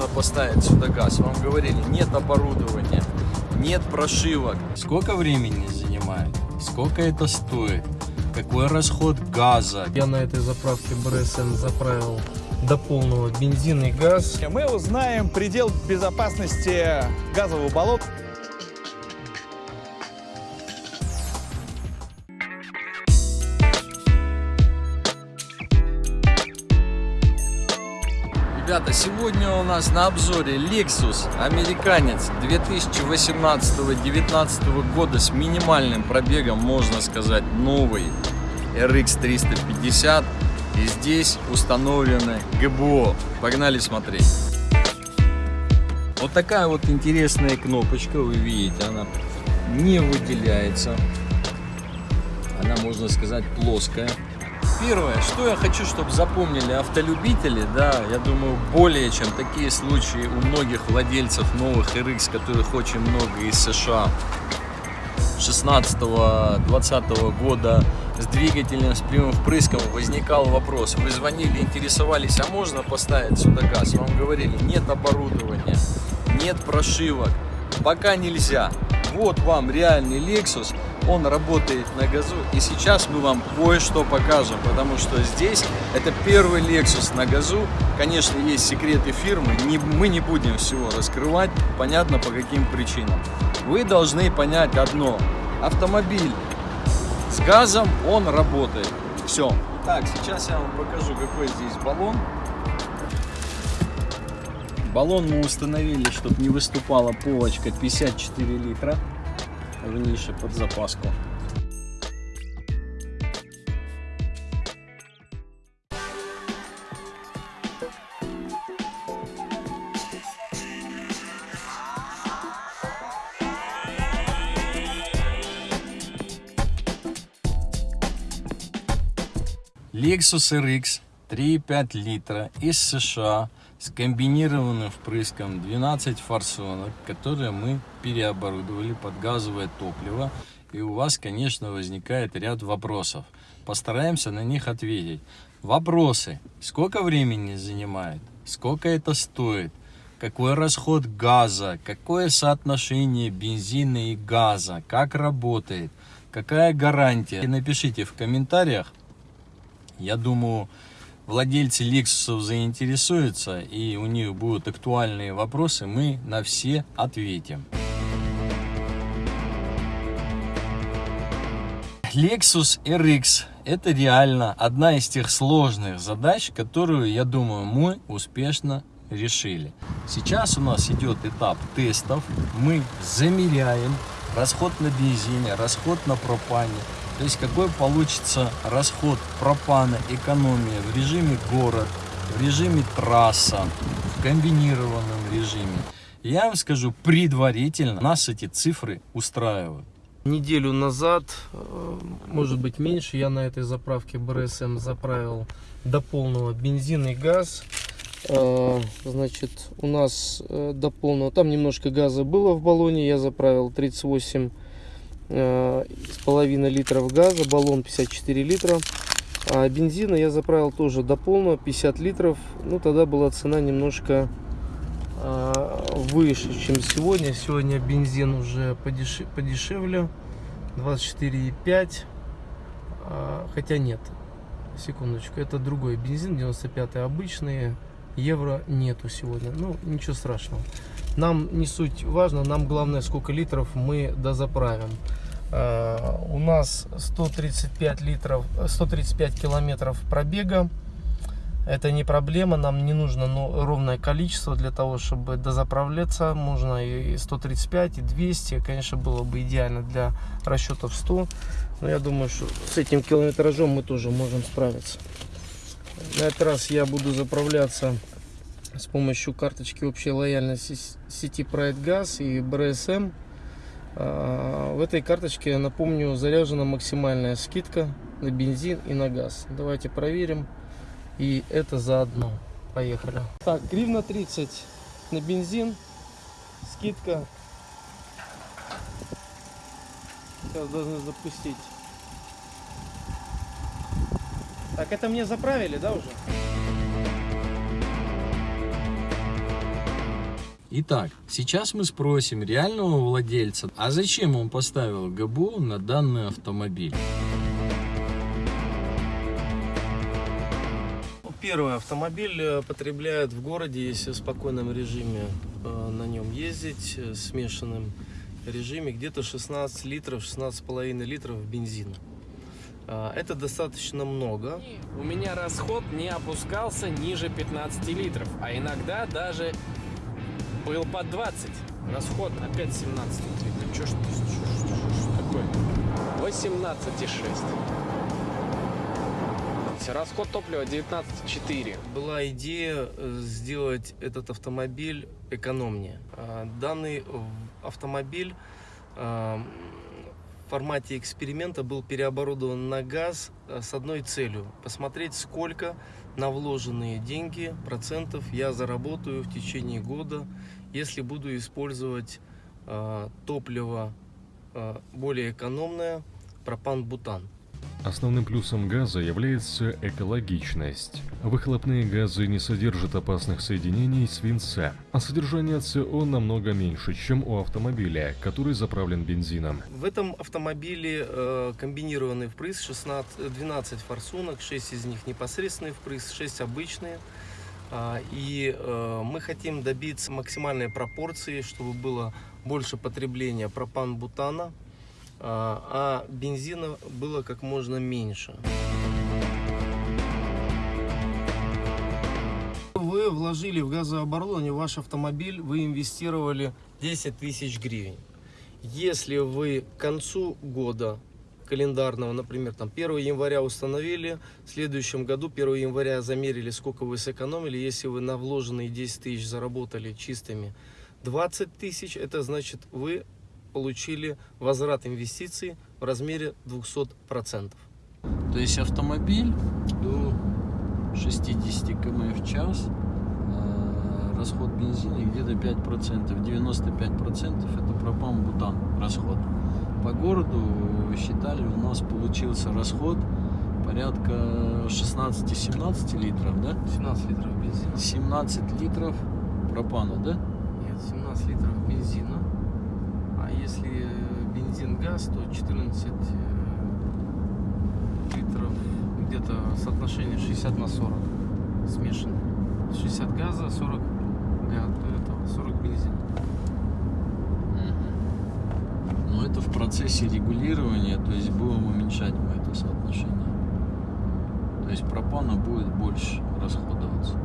можно поставить сюда газ? Вам говорили, нет оборудования, нет прошивок. Сколько времени занимает? Сколько это стоит? Какой расход газа? Я на этой заправке БРСМ заправил до полного бензин и газ. Мы узнаем предел безопасности газового болота. Ребята, сегодня у нас на обзоре Lexus американец 2018-2019 года с минимальным пробегом, можно сказать, новый RX 350. И здесь установлены ГБО. Погнали смотреть. Вот такая вот интересная кнопочка, вы видите, она не выделяется. Она, можно сказать, плоская. Первое, что я хочу, чтобы запомнили автолюбители, да, я думаю, более чем такие случаи у многих владельцев новых RX, которых очень много из США, 16-20 года с двигателем, с прямым впрыском возникал вопрос. Вы звонили, интересовались, а можно поставить сюда газ? Вам говорили, нет оборудования, нет прошивок, пока нельзя. Вот вам реальный Lexus, он работает на газу. И сейчас мы вам кое-что покажем, потому что здесь это первый Lexus на газу. Конечно, есть секреты фирмы, не, мы не будем всего раскрывать, понятно по каким причинам. Вы должны понять одно. Автомобиль с газом, он работает. Все. Так, сейчас я вам покажу, какой здесь баллон. Баллон мы установили, чтобы не выступала полочка 54 литра в нише под запаску. Lexus RX 3,5 литра из США с комбинированным впрыском 12 форсунок, которые мы переоборудовали под газовое топливо. И у вас, конечно, возникает ряд вопросов. Постараемся на них ответить. Вопросы. Сколько времени занимает? Сколько это стоит? Какой расход газа? Какое соотношение бензина и газа? Как работает? Какая гарантия? Напишите в комментариях. Я думаю, владельцы Lexus заинтересуются и у них будут актуальные вопросы, мы на все ответим. Lexus RX это реально одна из тех сложных задач, которую, я думаю, мы успешно решили. Сейчас у нас идет этап тестов. Мы замеряем расход на бензине, расход на пропане, то есть какой получится расход пропана, экономия в режиме город, в режиме трасса, в комбинированном режиме. Я вам скажу, предварительно нас эти цифры устраивают. Неделю назад, э, может быть меньше, я на этой заправке БРСМ заправил до полного бензин и газ. Э, значит, у нас э, до полного, там немножко газа было в баллоне, я заправил 38 Э, с половиной литров газа, баллон 54 литра. А бензина я заправил тоже до полного, 50 литров. Ну, тогда была цена немножко э, выше, чем сегодня. Сегодня бензин уже подешев, подешевле, 24,5. Э, хотя нет, секундочку, это другой бензин, 95 обычный. Евро нету сегодня, ну, ничего страшного. Нам не суть важно, нам главное, сколько литров мы дозаправим. Uh, у нас 135 литров, 135 километров пробега. Это не проблема, нам не нужно ну, ровное количество для того, чтобы дозаправляться. Можно и 135, и 200. Конечно, было бы идеально для расчетов 100. Но я думаю, что с этим километражом мы тоже можем справиться. На этот раз я буду заправляться с помощью карточки общей лояльности сети Pride Gas и BRSM. А, в этой карточке, напомню, заряжена максимальная скидка на бензин и на газ. Давайте проверим. И это заодно. Поехали. Так, гривна 30 на бензин. Скидка. Сейчас должны запустить. Так, это мне заправили, да, уже? Итак, сейчас мы спросим реального владельца, а зачем он поставил ГБО на данный автомобиль? Первый автомобиль э, потребляет в городе, если в спокойном режиме э, на нем ездить, э, смешанном режиме, где-то 16 литров, 16,5 литров бензина. А, Это достаточно много. У меня расход не опускался ниже 15 литров, а иногда даже был под 20. Расход опять 17 литров. Ж, чё ж- такое? 18,6. Расход топлива 19,4. Была идея э, сделать этот автомобиль экономнее. А, Данный автомобиль формате эксперимента был переоборудован на газ э, с одной целью. Посмотреть, сколько на вложенные деньги процентов я заработаю в течение года, если буду использовать а, топливо а, более экономное, пропан-бутан. Основным плюсом газа является экологичность. Выхлопные газы не содержат опасных соединений свинца, а содержание СО намного меньше, чем у автомобиля, который заправлен бензином. В этом автомобиле э, комбинированный впрыск 16, э, 12 форсунок, 6 из них непосредственный впрыск, 6 обычные. А, И э, мы хотим добиться максимальной пропорции, чтобы было больше потребления пропан-бутана, а а бензина было как можно меньше. Вы вложили в газооборудование, ваш автомобиль, вы инвестировали 10 тысяч гривен. Если вы к концу года календарного, например, там 1 января установили, в следующем году 1 января замерили, сколько вы сэкономили, если вы на вложенные 10 тысяч заработали чистыми 20 тысяч, это значит вы получили возврат инвестиций в размере 200%. То есть автомобиль до 60 км в час, э, расход бензина где-то 5%, 95% это пропан-бутан расход. По городу считали, у нас получился расход порядка 16-17 литров, да? 17 литров бензина. 17 литров пропана, да? Нет, 17 литров бензина. Если э, бензин-газ, то 14 э, литров, где-то соотношение 60 на 40 смешано. 60 газа, 40 га- этого, 40 бензина. Но это в процессе регулирования, то есть будем уменьшать мы это соотношение. То есть пропана будет больше расходоваться.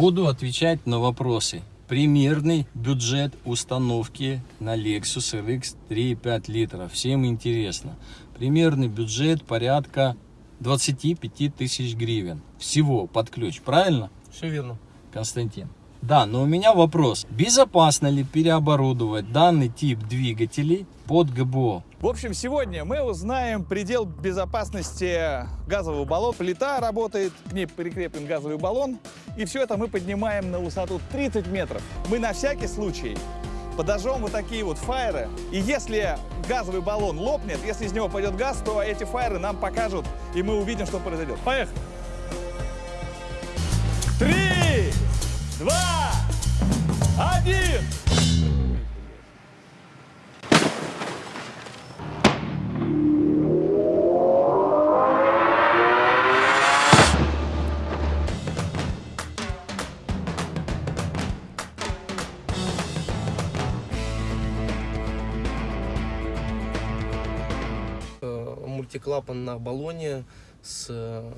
Буду отвечать на вопросы. Примерный бюджет установки на Lexus RX 3,5 литра. Всем интересно. Примерный бюджет порядка 25 тысяч гривен. Всего под ключ, правильно? Все верно. Константин. Да, но у меня вопрос. Безопасно ли переоборудовать данный тип двигателей под ГБО? В общем, сегодня мы узнаем предел безопасности газового баллона. Плита работает, к ней прикреплен газовый баллон. И все это мы поднимаем на высоту 30 метров. Мы на всякий случай подожжем вот такие вот фаеры. И если газовый баллон лопнет, если из него пойдет газ, то эти фаеры нам покажут, и мы увидим, что произойдет. Поехали! Три, два, один! Э, Мультиклапан на баллоне с э,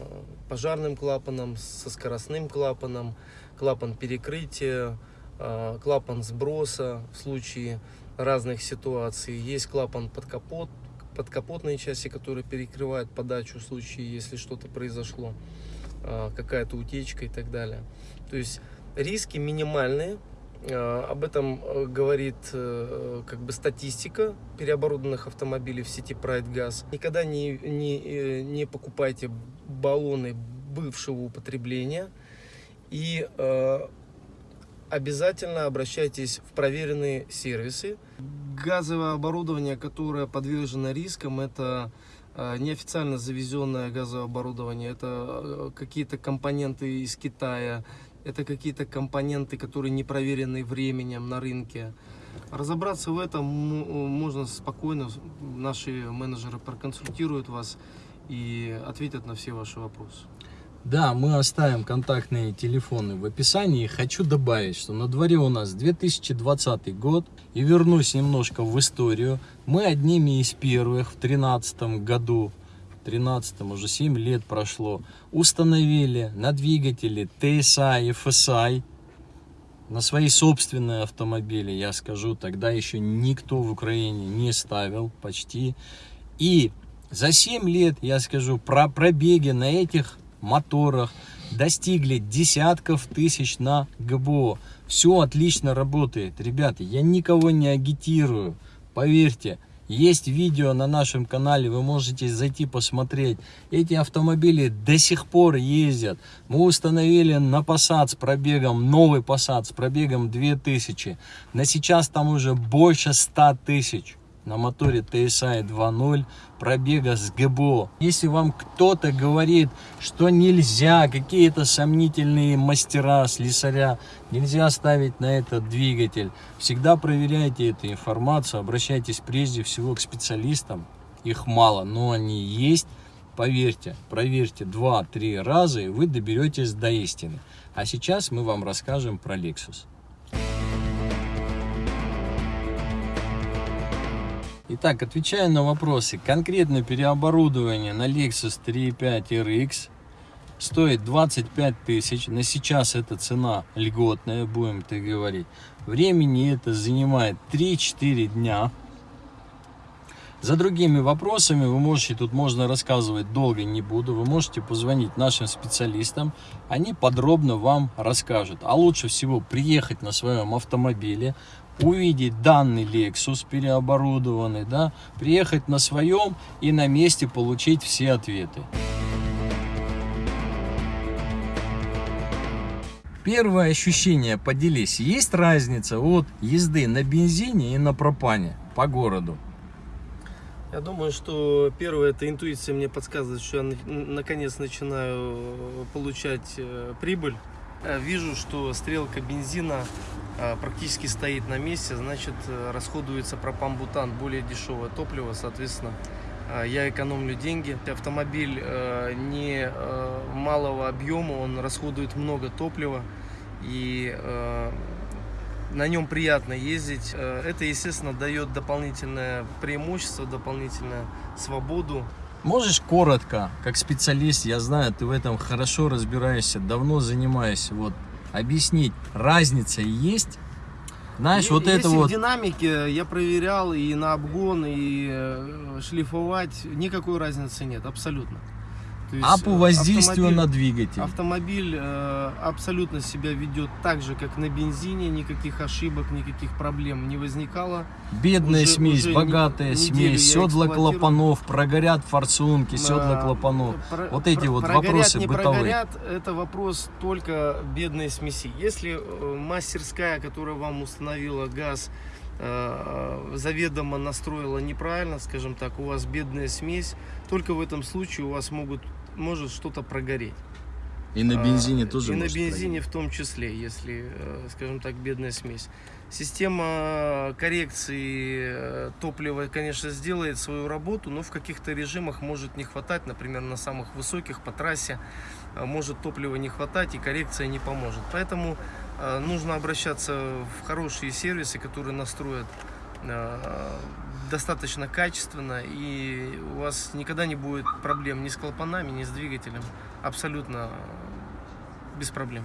пожарным клапаном, со скоростным клапаном, клапан перекрытия, э, клапан сброса в случае разных ситуаций. Есть клапан под капот, подкапотной части, который перекрывает подачу в случае, если что-то произошло, э, какая-то утечка и так далее. То есть риски минимальные, Об этом э, говорит э, как бы статистика переоборудованных автомобилей в сети Pride Gas. Никогда не, не, э, не покупайте баллоны бывшего употребления и э, обязательно обращайтесь в проверенные сервисы. Газовое оборудование, которое подвержено рискам, это э, неофициально завезенное газовое оборудование, это э, какие-то компоненты из Китая, это какие-то компоненты, которые не проверены временем на рынке. Разобраться в этом м- можно спокойно, наши менеджеры проконсультируют вас и ответят на все ваши вопросы. Да, мы оставим контактные телефоны в описании. Хочу добавить, что на дворе у нас 2020 год. И вернусь немножко в историю. Мы одними из первых в 2013 году, 13 уже 7 лет прошло, установили на двигатели TSI и FSI на свои собственные автомобили, я скажу, тогда еще никто в Украине не ставил почти. И за 7 лет, я скажу, про пробеги на этих моторах достигли десятков тысяч на ГБО. Все отлично работает. Ребята, я никого не агитирую. Поверьте, есть видео на нашем канале, вы можете зайти посмотреть. Эти автомобили до сих пор ездят. Мы установили на Passat с пробегом, новый Passat с пробегом 2000. На сейчас там уже больше 100 тысяч на моторе TSI 2.0 пробега с ГБО. Если вам кто-то говорит, что нельзя, какие-то сомнительные мастера, слесаря, нельзя ставить на этот двигатель, всегда проверяйте эту информацию, обращайтесь прежде всего к специалистам. Их мало, но они есть. Поверьте, проверьте 2-3 раза, и вы доберетесь до истины. А сейчас мы вам расскажем про Lexus. Итак, отвечая на вопросы, конкретно переоборудование на Lexus 3.5 RX стоит 25 тысяч. На сейчас эта цена льготная, будем так говорить. Времени это занимает 3-4 дня. За другими вопросами вы можете, тут можно рассказывать долго не буду, вы можете позвонить нашим специалистам, они подробно вам расскажут. А лучше всего приехать на своем автомобиле, увидеть данный Lexus переоборудованный, да, приехать на своем и на месте получить все ответы. Первое ощущение, поделись, есть разница от езды на бензине и на пропане по городу? Я думаю, что первое, это интуиция мне подсказывает, что я на- наконец начинаю э, получать э, прибыль. Э, Вижу, что стрелка бензина практически стоит на месте, значит расходуется пропан-бутан, более дешевое топливо, соответственно, я экономлю деньги. Автомобиль не малого объема, он расходует много топлива и на нем приятно ездить. Э, Это, естественно, дает дополнительное преимущество, дополнительную свободу. Можешь коротко, как специалист, я знаю, ты в этом хорошо разбираешься, давно занимаешься, вот, объяснить, разница есть? Знаешь, Е- вот это если вот, в динамике я проверял и на обгон, и э, шлифовать, никакой разницы нет, абсолютно. Есть, а по э, воздействию на двигатель? Автомобиль э, абсолютно себя ведет так же, как на бензине, никаких ошибок, никаких проблем не возникало. Бедная уже- смесь, уже богатая смесь, седла клапанов, прогорят форсунки, седла клапанов. про- Вот эти про- вот прогорят, вопросы не бытовые. прогорят, это вопрос только бедной смеси. Если э, мастерская, которая вам установила газ, э, заведомо настроила неправильно, скажем так, у вас бедная смесь, только в этом случае у вас могут, может что-то прогореть. И на бензине А, тоже И на бензине прогореть. в том числе, если, э, скажем так, бедная смесь. Система коррекции э, топлива, конечно, сделает свою работу, но в каких-то режимах может не хватать, например, на самых высоких по трассе э, может топлива не хватать и коррекция не поможет. Поэтому нужно обращаться в хорошие сервисы, которые настроят достаточно качественно и у вас никогда не будет проблем ни с клапанами, ни с двигателем. Абсолютно без проблем.